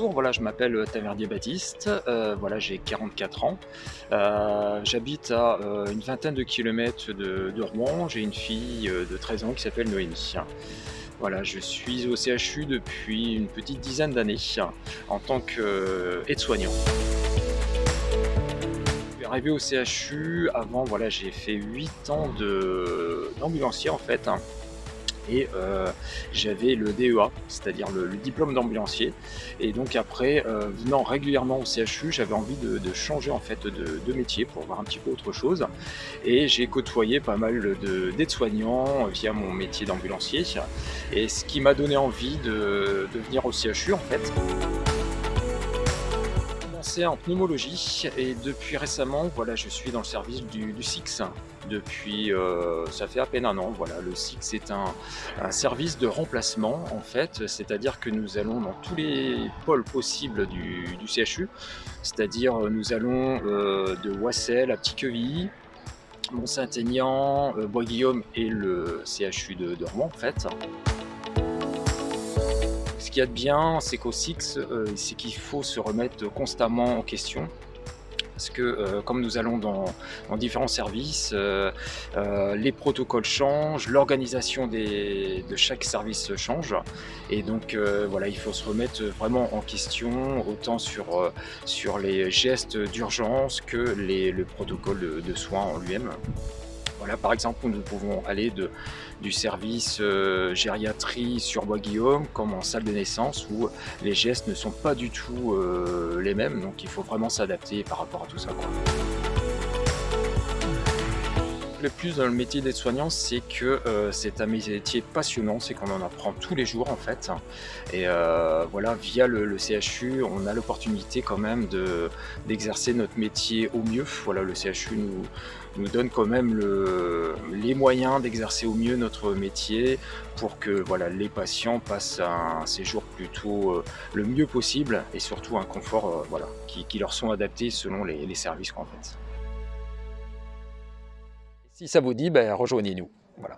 bonjour, voilà, je m'appelle Taverdier Baptiste, euh, voilà, j'ai 44 ans. Euh, J'habite à euh, une vingtaine de kilomètres de, Rouen. J'ai une fille euh, de 13 ans qui s'appelle Noémie. Voilà, je suis au CHU depuis une petite dizaine d'années en tant qu'aide-soignant. Arrivé au CHU avant, voilà, j'ai fait 8 ans d'ambulancier en fait. hein. Et euh, j'avais le DEA, c'est-à-dire le, diplôme d'ambulancier. Et donc après, euh, venant régulièrement au CHU, j'avais envie de, changer en fait de, métier pour voir un petit peu autre chose. Et j'ai côtoyé pas mal de- d'aides-soignants via mon métier d'ambulancier. Et ce qui m'a donné envie de venir au CHU en fait. En pneumologie et depuis récemment, voilà, je suis dans le service du, SIX. Depuis, euh, ça fait à peine un an. Voilà, le SIX est un, service de remplacement en fait, c'est-à-dire que nous allons dans tous les pôles possibles du, CHU, c'est-à-dire euh, nous allons euh, de Wassel à Petit-Quevilly, Mont-Saint-Aignan, Bois-Guillaume et le CHU de, de en fait. Ce qu'il y a de bien, c'est qu'au SIX, euh, c'est qu'il faut se remettre constamment en question. Parce que euh, comme nous allons dans, différents services, euh, les protocoles changent, l'organisation de chaque service change. Et donc voilà, il faut se remettre vraiment en question, autant sur, sur les gestes d'urgence que les, le protocole de, de soins en lui-même. Par exemple, nous pouvons aller du service euh, gériatrie sur Bois-Guillaume comme en salle de naissance où les gestes ne sont pas du tout euh, les mêmes, donc il faut vraiment s'adapter par rapport à tout ça. Le plus dans le métier d'aide-soignant, c'est que euh, c'est un métier passionnant, c'est qu'on en apprend tous les jours en fait. Et euh, voilà, via le, CHU, on a l'opportunité quand même de- d'exercer notre métier au mieux. Voilà, le CHU nous, nous donne quand même le- les moyens d'exercer au mieux notre métier pour que voilà, les patients passent un séjour plutôt euh, le mieux possible et surtout un confort voilà, qui, qui leur sont adaptés selon les, les services qu'on fait. Si ça vous dit, ben, rejoignez-nous. Voilà.